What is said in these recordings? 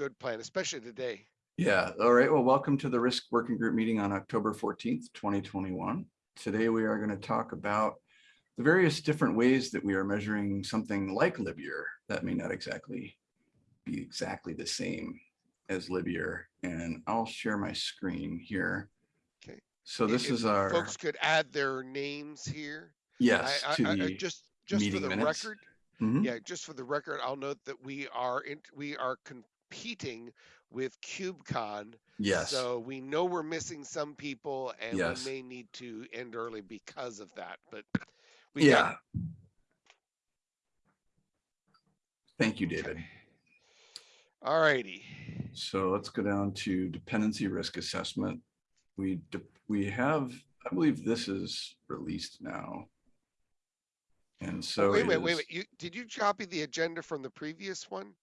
good plan, especially today. Yeah, all right. Well, welcome to the Risk Working Group meeting on October 14th, 2021. Today, we are going to talk about the various different ways that we are measuring something like Libyear that may not exactly be exactly the same as Libyear. And I'll share my screen here. Okay. So this If is our, Folks could add their names here. yes, I- to I- I- Just, just for the minutes. record, Mhm. yeah, just for the record, I'll note that we are, in we are competing with KubeCon. yes, So we know we're missing some people and Yes. we may need to end early because of that, but. we yeah. Thank you, David. All righty. So let's go down to dependency risk assessment. We, we have, I believe this is released now. And Oh, so Wait a minute, wait a. You, did you copy the agenda from the previous one?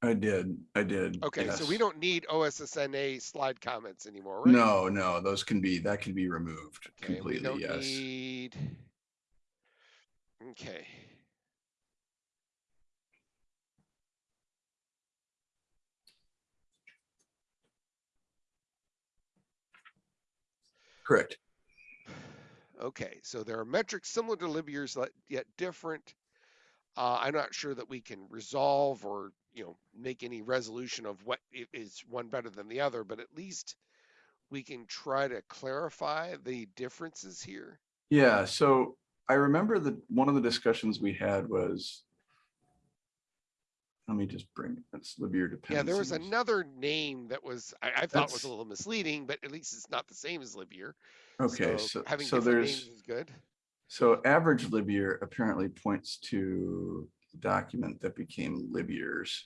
I did, I did. Okay, so we don't need OSSNA slide comments anymore, right? No, no, those can be, that can be removed Okay, we completely, don't yes. need. Okay. Correct. Okay, so there are metrics similar to Libyear's le- yet different. Uh, I'm not sure that we can resolve or, you know, make any resolution of what i- one better than the other, but at least we can try to clarify the differences here. Yeah, so I remember that one of the discussions we had was. Let me just bring, that's Libya dependencies. Yeah, there was another name that was, I, I thought was a little misleading, but at least it's not the same as Libyear. Okay, so, Having so different there's. names is good. So average Libyear apparently points to document that became Libyears.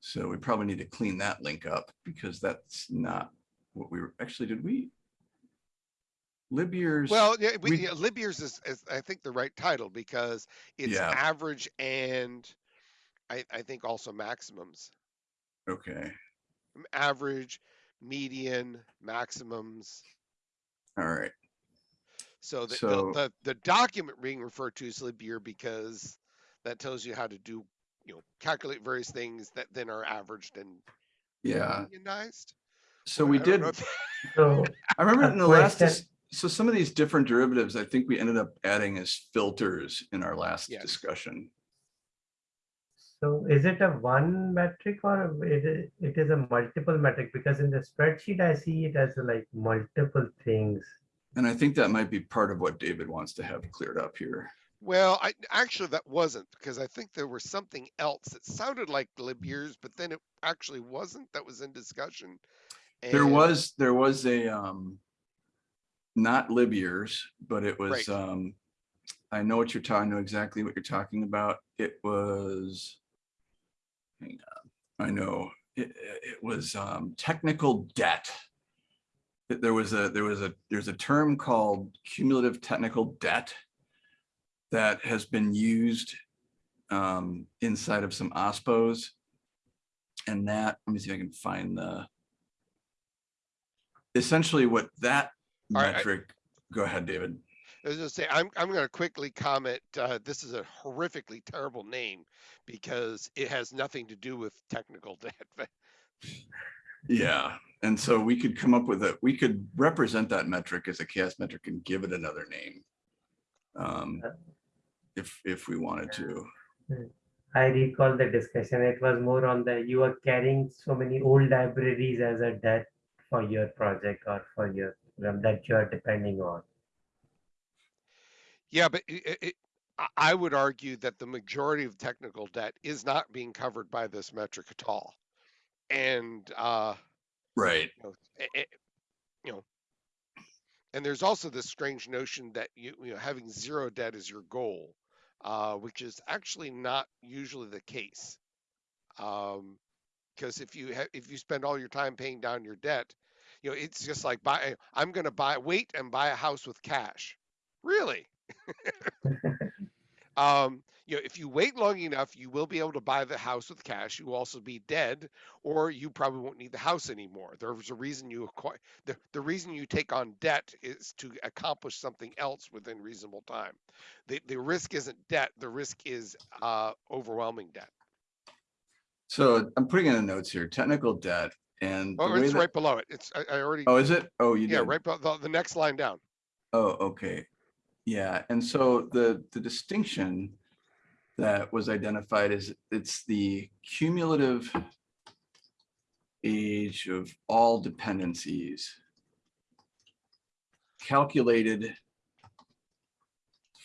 So we probably need to clean that link up because that's not what we were, actually, did we? Libyears. Well, yeah, we, we- yeah, is, is, I think, the right title because it's Yeah. average and I, I think also maximums. Okay, Average, median, maximums. all right. So the, So- the, the, the document being referred to is Libyear because that tells you how to do, you know, calculate various things that then are averaged and Yeah, unionized. so I we don't did, So, I remember uh, in the last, question. so some of these different derivatives, I think we ended up adding as filters in our last Yes. discussion. so is it a one metric or it is, it is a multiple metric? Because in the spreadsheet, I see it as like multiple things. And I think that might be part of what David wants to have cleared up here. Well, I actually that wasn't because I think there was something else that sounded like Libyear's, but then it actually wasn't. That was in discussion. There was, there was a, um, not Libyears, but it was, Right. um, I know what you're talking, I know exactly what you're talking about. It was, hang on, I know, it, it was, um, technical debt. There was a, there was a, there's a term called cumulative technical debt that has been used, um, inside of some OSPOs. And that, let me see if I can find the, essentially what that All right, I- metric, go ahead, David. I was gonna say, I'm, I'm gonna quickly comment, uh, this is a horrifically terrible name because it has nothing to do with technical debt. but- Yeah, and so we could come up with a, we could represent that metric as a CHAOSS metric and give it another name. Um, if, if we wanted to. I recall the discussion. It was more on the you are carrying so many old libraries as a debt for your project or for your um, that you are depending on. Yeah, but it, it- it, I, I would argue that the majority of technical debt is not being covered by this metric at all. And, uh, Right, you know, eh, you know, and there's also this strange notion that you, you know, having zero debt is your goal, uh, which is actually not usually the case. Um, because if you ha- if you spend all your time paying down your debt, you know, it's just like buy. I'm going to buy, wait and buy a house with cash. Really? um, you know, if you wait long enough, you will be able to buy the house with cash. You will also be dead, or you probably won't need the house anymore. There's a reason you acquire the, the reason you take on debt is to accomplish something else within reasonable time. The the risk isn't debt, the risk is uh overwhelming debt. So I'm putting in the notes here, technical debt and Oh, it's that, right below it. It's, I, I already, oh, is it? Oh, you yeah, did? right, below the, the next line down. Oh, okay. Yeah, and so the, the distinction that was identified is it's the cumulative age of all dependencies calculated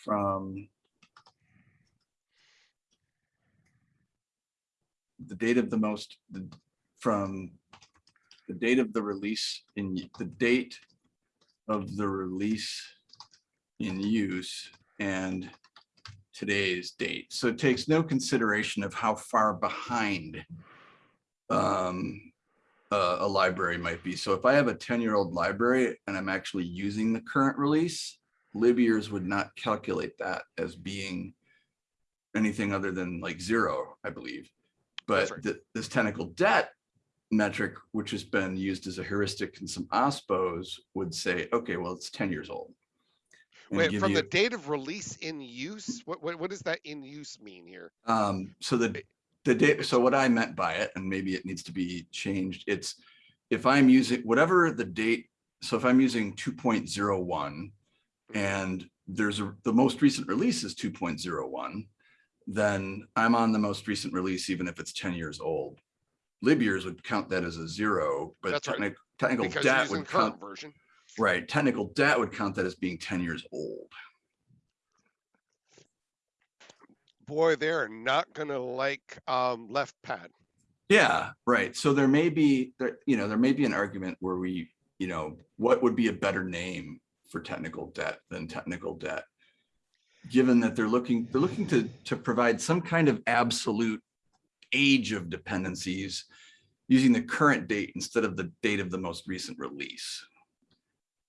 from the date of the most, the from the date of the release in, the date of the release in use and today's date. So it takes no consideration of how far behind um, a, a library might be. So if I have a 10-year-old library and I'm actually using the current release, Libyears would not calculate that as being anything other than like zero, I believe. But right. th- this technical debt metric, which has been used as a heuristic in some OSPOs, would say, okay, well, it's 10 years old. Wait, from the date of release in use, what, what, what does that in use mean here? Um, so the, the data, so what I meant by it, and maybe it needs to be changed, it's if I'm using whatever the date, so if I'm using two point zero one and there's a, the most recent release is two point zero one, then I'm on the most recent release, even if it's ten years old. Libyears would count that as a zero, but That's right. technical, technical debt would count, version. Right, technical debt would count that as being ten years old. Boy, they're not gonna like, um, left pad. Yeah, right. So there may be, there, you know, there may be an argument where we, you know, what would be a better name for technical debt than technical debt? Given that they're looking, they're looking to, to provide some kind of absolute age of dependencies using the current date instead of the date of the most recent release.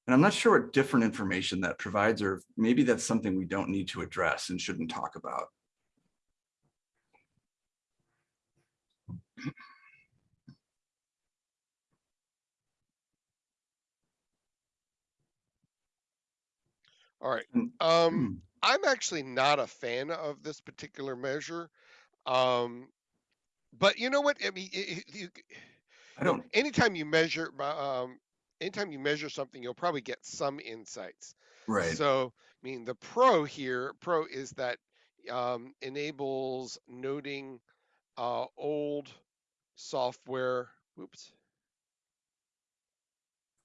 And I'm not sure what different information that provides, or maybe that's something we don't need to address and shouldn't talk about. All right, um, Hmm, I'm actually not a fan of this particular measure. Um, but you know what? I mean, i- i- you, I don't, anytime you measure, um, anytime you measure something, you'll probably get some insights. right. So, I mean, the pro here, pro is that um, enables noting uh, old software. Whoops.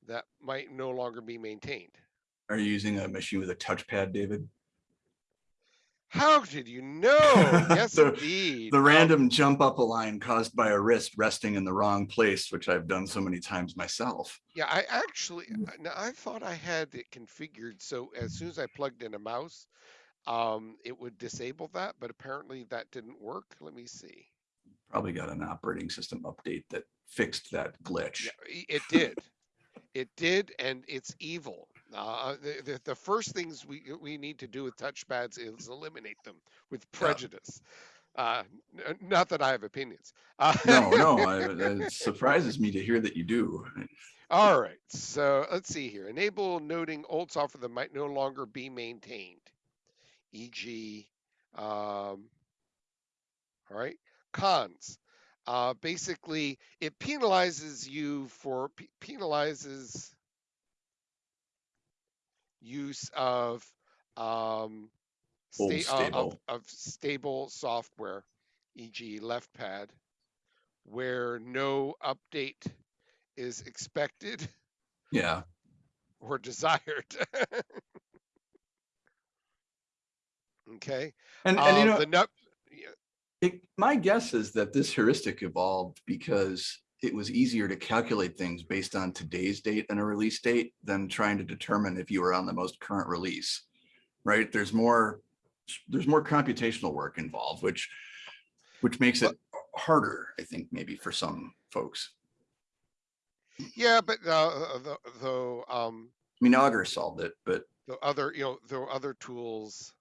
That might no longer be maintained. Are you using a machine with a touchpad, David? How did you know? Yes, The- indeed. The random jump up a line caused by a wrist resting in the wrong place, which I've done so many times myself. Yeah, I actually, I- now I thought I had it configured so as soon as I plugged in a mouse, um, it would disable that, but apparently that didn't work. Let me see. Probably got an operating system update that fixed that glitch. Yeah, it did. It did, and it's evil. Uh, the, the, the first things we we need to do with touchpads is eliminate them with prejudice. Uh, not that I have opinions. Uh, No, no, I- it surprises me to hear that you do. All right, so let's see here. Enable noting old software that might no longer be maintained, e.g., um, all right, cons. Uh, basically, it penalizes you for pe- penalizes use of um, sta- uh, of, stable. of stable software, e.g., LeftPad, where no update is expected Yeah, or desired. okay. and, and you Um, know, the it, my guess is that this heuristic evolved because it was easier to calculate things based on today's date and a release date than trying to determine if you were on the most current release. Right? There's more, there's more computational work involved, which, which makes it harder, I think, maybe for some folks. Yeah, but uh, though, though um, I mean, Augur solved it, but the other, you know, there are other tools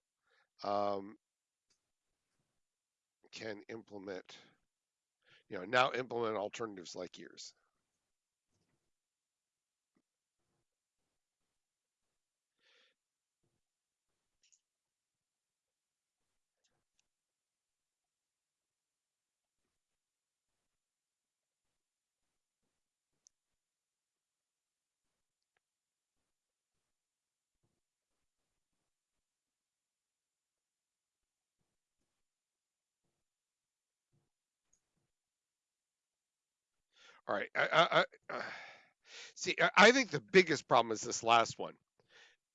um, can implement, you know, now implement alternatives like yours. All right. I, I, I, uh, see, I- I think the biggest problem is this last one.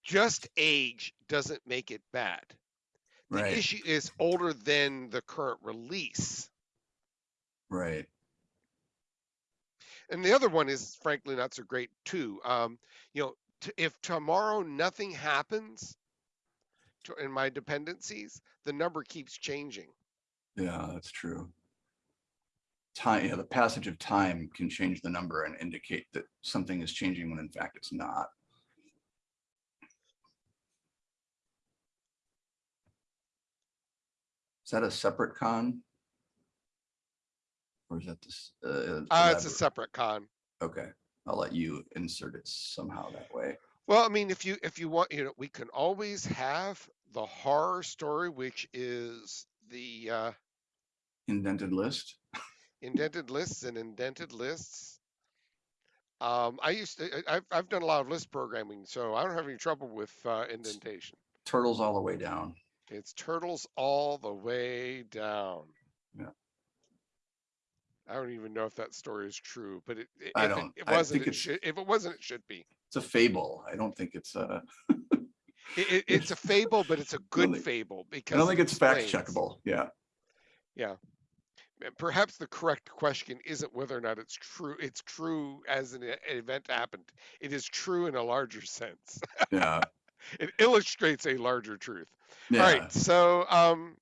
Just age doesn't make it bad. The Right, issue is older than the current release. right. And the other one is frankly not so great too. Um, you know, t- if tomorrow nothing happens to, in my dependencies, the number keeps changing. Yeah, that's true. Time, yeah, the passage of time can change the number and indicate that something is changing when in fact it's not. Is that a separate con? Or is that this? uh, Uh, it's a separate con. Okay, I'll let you insert it somehow that way. Well, I mean, if you if you want, you know, we can always have the horror story, which is the uh, Indented list? Indented lists and indented lists. Um, I used to, I- I've I've done a lot of Lisp programming, so I don't have any trouble with uh, indentation. Turtles all the way down. It's turtles all the way down. Yeah. I don't even know if that story is true, but it, i- I if don't- it I wasn't, think it should, if it wasn't, it should be. It's a fable. I don't think it's a. It, it, it's a fable, but it's a good fable I because don't think it's fact checkable. Yeah, Uh, Perhaps the correct question isn't whether or not it's true. It's true as an, event happened. It is true in a larger sense. yeah, it illustrates a larger truth. yeah. All right. So, um,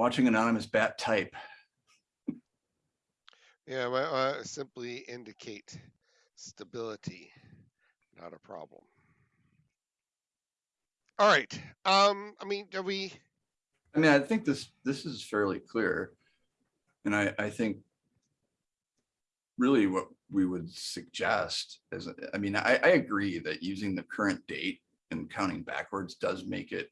Watching anonymous bat type. yeah, well, uh, simply indicate stability, not a problem. All right. Um, I mean, are we? I mean, I think this, this is fairly clear. And I, I think really what we would suggest is, I mean, I, I agree that using the current date and counting backwards does make it,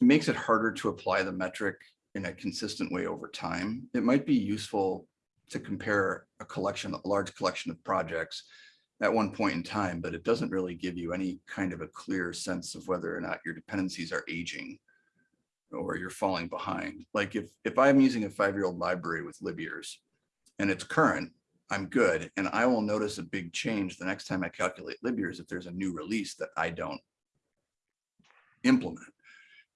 it makes it harder to apply the metric in a consistent way over time. It might be useful to compare a collection, a large collection of projects at one point in time, but it doesn't really give you any kind of a clear sense of whether or not your dependencies are aging or you're falling behind. Like if, if I'm using a five-year-old library with libyears, and it's current, I'm good. And I will notice a big change the next time I calculate lib years if there's a new release that I don't implement.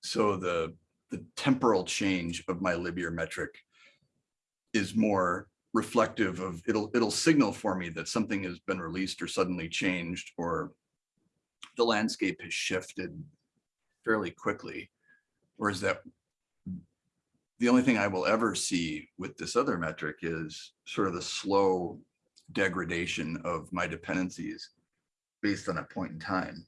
So the, the temporal change of my lib year metric is more reflective of, it'll, it'll signal for me that something has been released or suddenly changed or the landscape has shifted fairly quickly. Whereas that the only thing I will ever see with this other metric is sort of the slow degradation of my dependencies based on a point in time.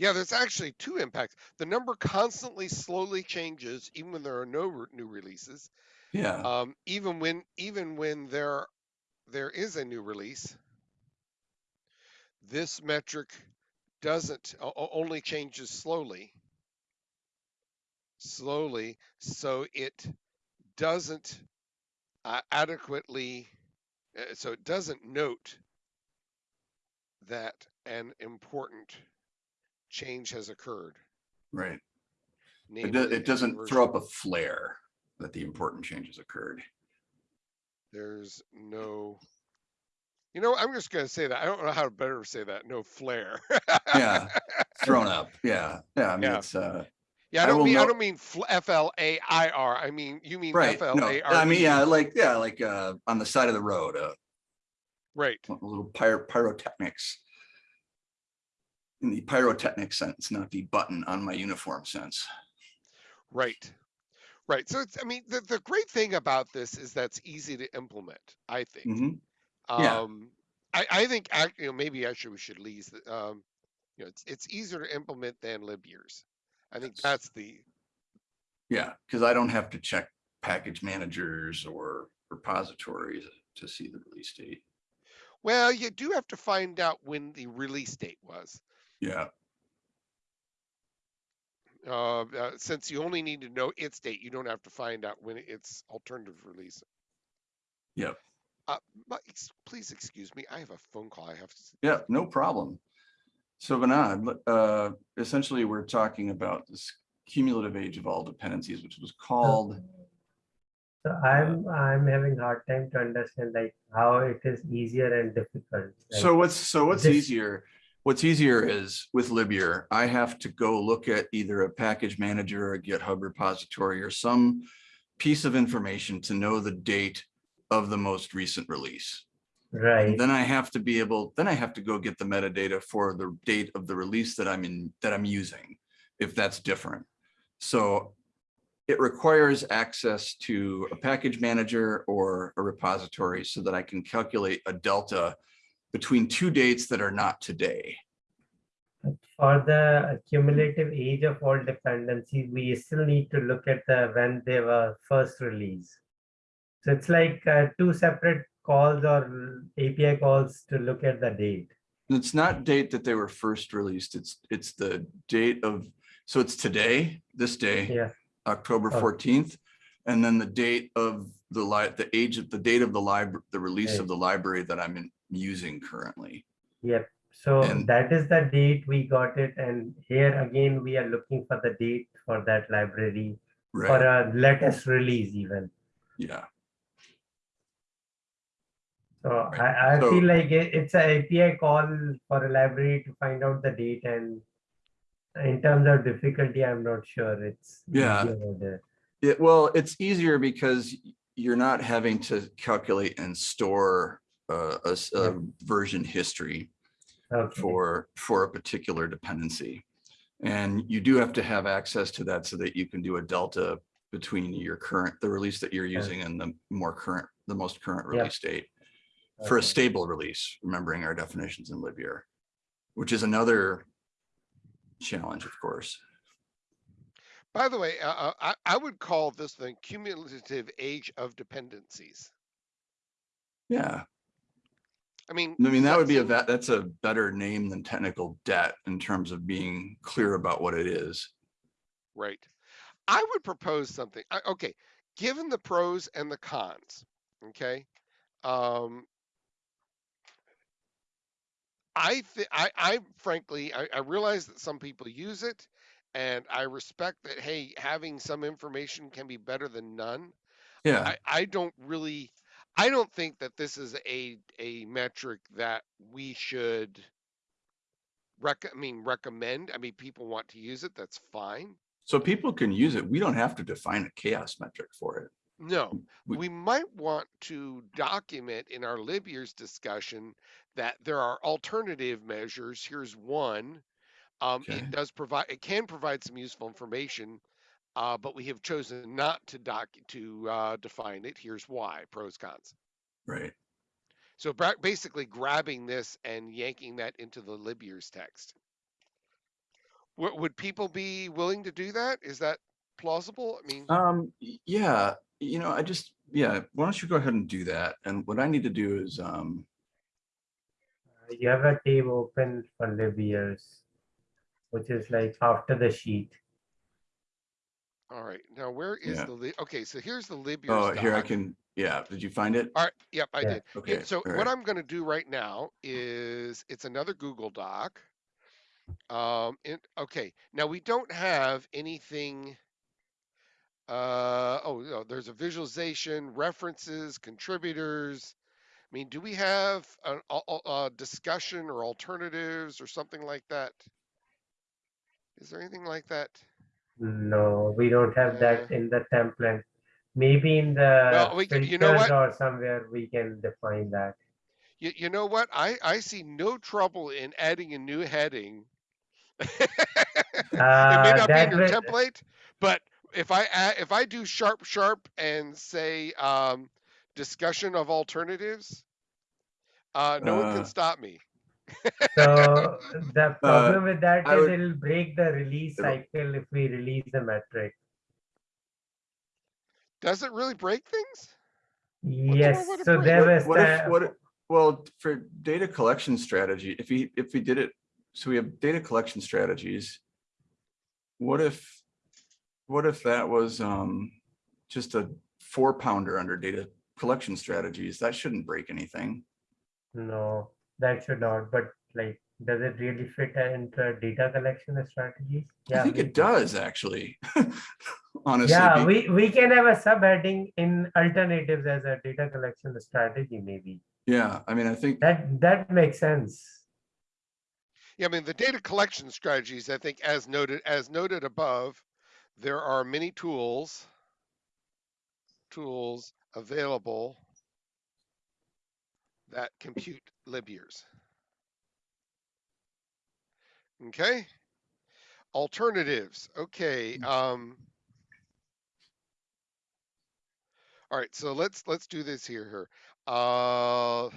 Yeah, there's actually two impacts. The number constantly slowly changes, even when there are no re- new releases. Yeah, Um, even when even when there there is a new release, this metric doesn't only changes slowly. Slowly, so it doesn't uh, adequately, uh, so it doesn't note that an important change has occurred. right. It, do- it doesn't throw up a flare that the important changes occurred. There's no. You know, I'm just gonna say that. I don't know how to better say that. No flare. Yeah, thrown up. Yeah, yeah. I mean, Yeah. it's uh, yeah, I I don't will mean I don't mean F L A I R. I mean you mean right. F L No, A R. I mean, yeah, like yeah, like uh, on the side of the road, uh, Right. a little pyro pyrotechnics. In the pyrotechnic sense, not the button on my uniform sense. Right. Right. So it's, I mean, the, the great thing about this is that's easy to implement, I think. Mhm. Yeah. Um, I, I think, you know, maybe actually we should lease, um, you know, it's, it's easier to implement than libyears. I think Yes. that's the, Yeah, because I don't have to check package managers or repositories to see the release date. well, you do have to find out when the release date was. Yeah, Uh, uh, since you only need to know its date, you don't have to find out when its alternative release. Yep. Uh, but ex- please excuse me, I have a phone call I have to. yeah, no problem. So Vinod, uh, essentially, we're talking about this cumulative age of all dependencies, which was called, So I'm, I'm having hard time to understand like how it is easier and difficult. like- so what's, so what's this- easier? What's easier is with Libyear, I have to go look at either a package manager or a GitHub repository or some piece of information to know the date of the most recent release. Right, And then I have to be able, then I have to go get the metadata for the date of the release that I'm in, that I'm using, if that's different. So it requires access to a package manager or a repository so that I can calculate a delta between two dates that are not today. for the cumulative age of all dependencies, we still need to look at the, when they were first released. So it's like uh, two separate calls or API calls to look at the date. It's not date that they were first released, it's, it's the date of, so it's today, this day. Yeah, October Oh. fourteenth. And then the date of the the age of, the date of the library, the release Okay. of the library that I'm in- using currently. yep. So And- that is the date we got it. And here again, we are looking for the date for that library for a latest release even. yeah, So Right. I, I So- feel like it, it's an API call for a library to find out the date and in terms of difficulty, I'm not sure it's. Yeah. it, well, it's easier because you're not having to calculate and store uh, a, s- a version history Okay, for, for a particular dependency. And you do have to have access to that so that you can do a delta between your current, the release that you're Yeah. using and the more current, the most current Yeah. release date. for a stable release, remembering our definitions in Libyear, which is another challenge, of course. By the way, uh, uh, I, I would call this the cumulative age of dependencies. Yeah, I mean. I mean, that would be a, that's a better name than technical debt in terms of being clear about what it is. Right. I would propose something. I, okay, given the pros and the cons, okay. Um, I think I, I frankly I, I realize that some people use it, and I respect that. Hey, having some information can be better than none. Yeah, I, I don't really I don't think that this is a a metric that we should rec I mean recommend. I mean people want to use it, that's fine. so people can use it. We don't have to define a CHAOSS metric for it. No, We- we might want to document in our lib years discussion that there are alternative measures. Here's one. Um, Okay. it does provide, it can provide some useful information, uh, but we have chosen not to doc, to, uh, define it. Here's why, pros, cons. Right. So basically grabbing this and yanking that into the lib years text. Would, would people be willing to do that? Is that plausible? I mean, Um, yeah, you know, I just, yeah, why don't you go ahead and do that? And what I need to do is, um, You have a tab open for Libyears, which is like after the sheet. All right. Now where is Yeah. the li- okay? So here's the lib years. oh, here I doc. can, yeah, did you find it? All right. Yep, I Yeah. did. Yeah, Okay. so all what right. I'm going to do right now is it's another Google Doc. Um, it, okay. Now we don't have anything. Uh, oh, no, there's a visualization, references, contributors. I mean, do we have a, a, a discussion or alternatives or something like that? Is there anything like that? No, we don't have that in the template. Maybe in the Well, we can- you know filters what? or somewhere we can define that. You, you know what? I, I see no trouble in adding a new heading it may Uh, not be in your will- template, but if I add, if I do sharp sharp and say um, discussion of alternatives, uh, no one Uh, can stop me. So the problem with that I is would- it'll break the release cycle if we release the metric. Does it really break things? Yes, so break? there was What if, the, what, well, for data collection strategy, if we, if we did it, so we have data collection strategies. What if, what if that was, um, just a four pounder under data collection strategies? That shouldn't break anything. no, that should not, but like, does it really fit into data collection strategies? I think it does, actually. Honestly. Yeah, be- we, we can have a subheading in alternatives as a data collection strategy, maybe. Yeah, I mean, I think, That, that makes sense. Yeah, I mean the data collection strategies. I think, as noted, as noted above, there are many tools, tools available that compute lib years. Okay. Alternatives. Okay. Um. All right. So let's let's do this here. Here. Uh.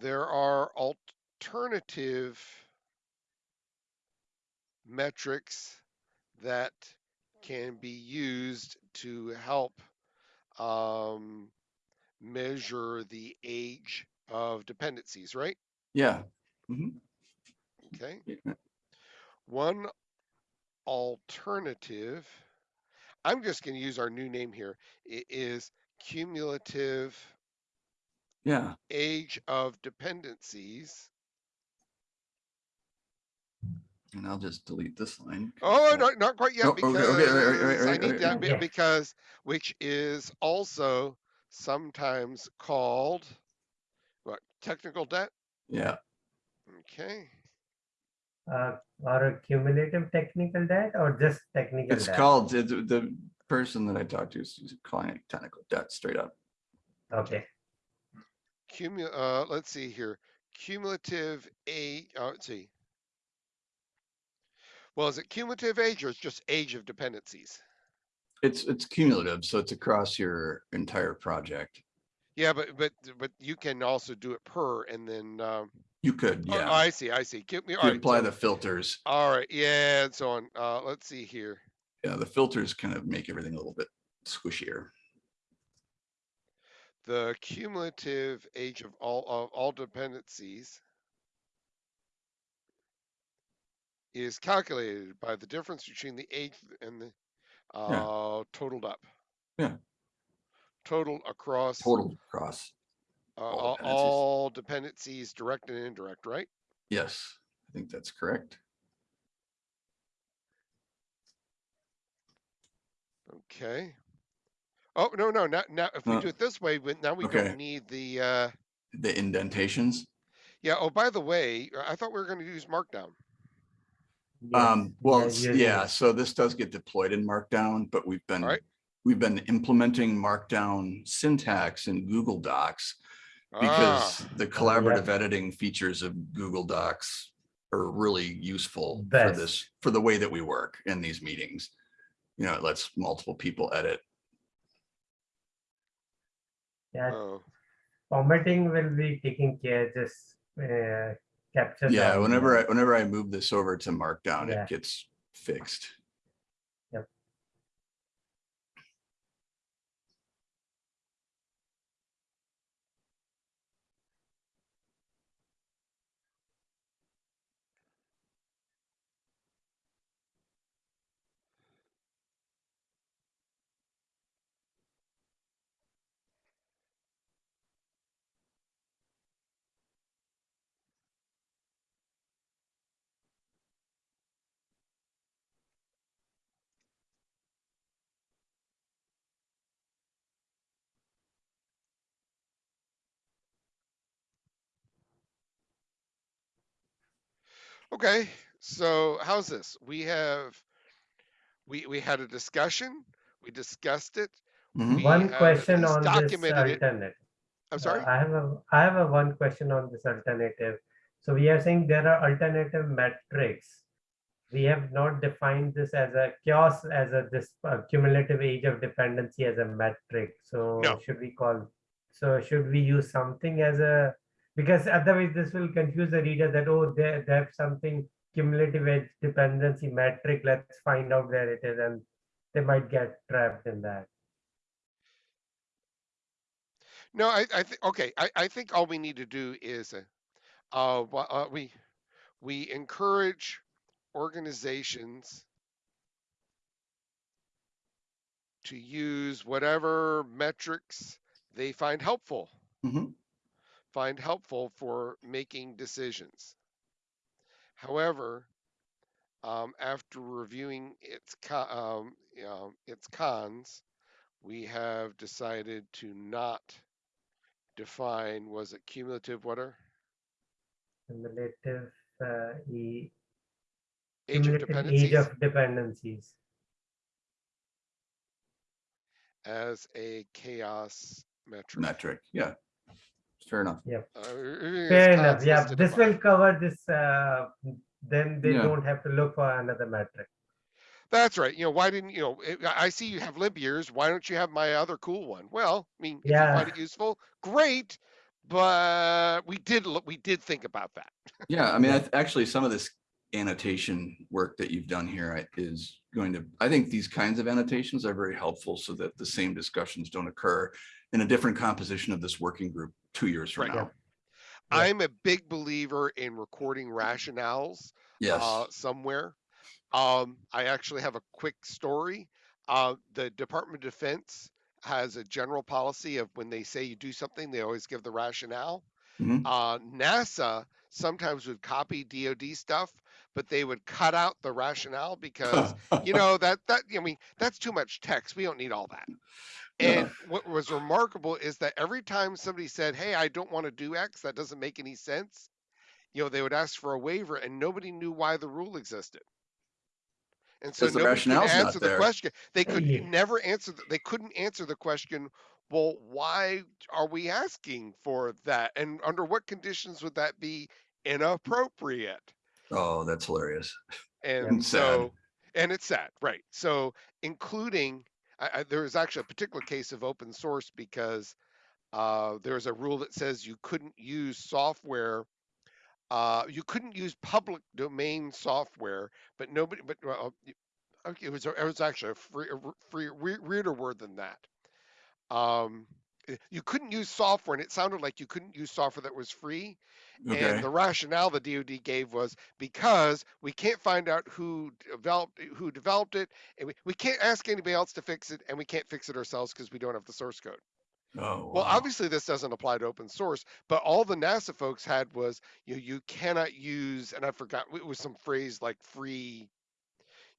There are alternative metrics that can be used to help um, measure the age of dependencies, right? yeah. Mhm. Okay. Yeah. One alternative, I'm just going to use our new name here. It is cumulative Yeah, age of dependencies. and I'll just delete this line. Oh, So- not, not quite yet Oh, because okay, right, right, right, I right, need that right. bit Yeah. because which is also sometimes called what technical debt. Yeah, Okay. Uh, or a cumulative technical debt or just technical it's debt? called, the, the person that I talked to is calling it technical debt straight up. Okay, Cumu- uh, let's see here. Cumulative age. Oh, let's see. Well, is it cumulative age or it's just age of dependencies? It's, it's cumulative, so it's across your entire project. Yeah, but but but you can also do it per and then. Um, You could, oh, yeah, I see. I see. Give me. All you right. apply so- the filters. All right, yeah, and so on. Uh, let's see here. Yeah, the filters kind of make everything a little bit squishier. The cumulative age of all of all dependencies is calculated by the difference between the age and the uh, totaled up. Yeah. Total across Total across, uh, all dependencies. all dependencies, direct and indirect, right? yes, I think that's correct. Okay. Oh no no now now if we do it this way, we- now we okay. don't need the uh, The indentations. yeah. Oh by the way, I thought we were going to use Markdown. Yes, Um, well, we are it's- using yeah, so this does get deployed in Markdown, but we've been, Alright. we've been implementing Markdown syntax in Google Docs Ah, because the yeah. collaborative editing features of Google Docs are really useful for this, for the way that we work in these meetings. You know, it lets multiple people edit. Yeah, oh. formatting will be taking care, just uh, capture. Yeah, the whenever I, whenever I move this over to Markdown, Yeah. it gets fixed. Okay, so how's this? We have, we, we had a discussion, we discussed it. Mhm. One question on this documented it. alternate. I'm Uh, sorry? I have a, I have a one question on this alternative. So we are saying there are alternative metrics. We have not defined this as a CHAOSS, as a this uh, cumulative age of dependency as a metric. So No. should we call, so should we use something as a, because otherwise this will confuse the reader that, oh, they, they have something cumulative edge dependency metric, let's find out where it is, and they might get trapped in that. No, I, I think, okay, I, I think all we need to do is, uh, uh, uh, we, we encourage organizations to use whatever metrics they find helpful, Mhm. Find helpful for making decisions. However, um, after reviewing its um, you know, its cons, we have decided to not define was it cumulative what are Cumulative uh, e- age of cumulative age dependencies of dependencies. as a CHAOSS metric. Metric, yeah. Fair enough. Uh, Fair enough. cons Yeah, this will cover this. Uh, then they Yeah. don't have to look for another metric. That's right. You know, why didn't you know? I I see you have limp years. Why don't you have my other cool one? Well, I mean, if you find Yeah. it useful, great. But we did look. We did think about that. Yeah, I mean, I actually, some of this annotation work that you've done here is going to, I think these kinds of annotations are very helpful so that the same discussions don't occur in a different composition of this working group two years from Right. now. Yeah. I'm a big believer in recording rationales Yes, uh, somewhere. Um, I actually have a quick story. Uh, the Department of Defense has a general policy of when they say you do something, they always give the rationale. Mhm. Uh, NASA sometimes would copy DoD stuff, but they would cut out the rationale because you know that that I mean that's too much text. We don't need all that. Yeah. And what was remarkable is that every time somebody said, "Hey, I don't want to do X. That doesn't make any sense," you know, they would ask for a waiver, and nobody knew why the rule existed. And so the nobody could not answer the question. They could Yeah. never answer. The, they couldn't answer the question. Well, why are we asking for that? And under what conditions would that be inappropriate? Oh, that's hilarious. and And sad. so and it's sad right so including I, I, there was actually a particular case of open source because uh, there's a rule that says you couldn't use software uh, you couldn't use public domain software but nobody but well, it was it was actually a free, a free weirder word than that. Um, Eh, you couldn't use software and it sounded like you couldn't use software that was free Okay, and the rationale the DoD gave was because we can't find out who developed eh, who developed it, and we, we can't ask anybody else to fix it, and we can't fix it ourselves because we don't have the source code. oh, Well, wow. obviously this doesn't apply to open source, but all the NASA folks had was you you cannot use, and I forgot it was some phrase like free,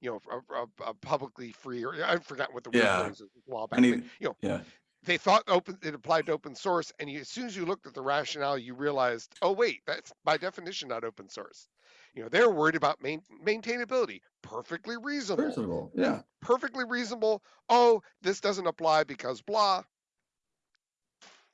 you know, a, a, a publicly free, or I forgot what the Yeah. phrase was a while back. But, you know, yeah. They thought open it applied to open source and you, as soon as you looked at the rationale you realized oh wait that's by definition not open source. You know they're worried about main, maintainability. Perfectly reasonable. Reasonable, yeah. perfectly reasonable. Oh this doesn't apply because blah.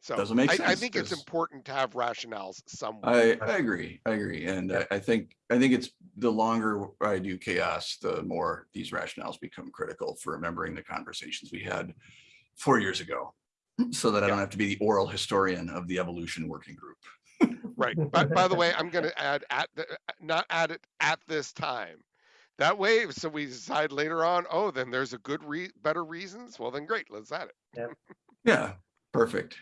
So Doesn't make I, I sense, think it's important to have rationales somewhere. I, I agree, I agree. And I, I think, I think it's the longer I do CHAOSS, the more these rationales become critical for remembering the conversations we had four years ago. So that I don't have to be the oral historian of the evolution working group. right by, by the way i'm going to add at the, not add it at this time that way so we decide later on oh then there's a good re- better reasons well then great let's add it Yeah, yeah. perfect.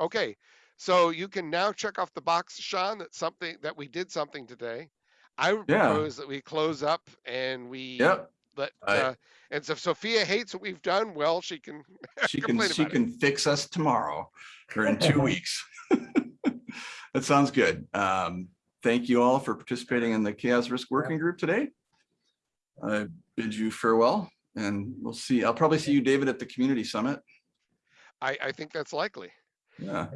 Okay, so you can now check off the box, Sean, that something that we did something today. I Yeah. propose that we close up and we Yep, let I- uh, and so if Sophia hates what we've done, well, she can she can, she about it. can fix us tomorrow or in two weeks. That sounds good. Um, thank you all for participating in the CHAOSS Risk Working Group today. I bid you farewell and we'll see, I'll probably see you, David, at the Community Summit. I, I think that's likely. Yeah,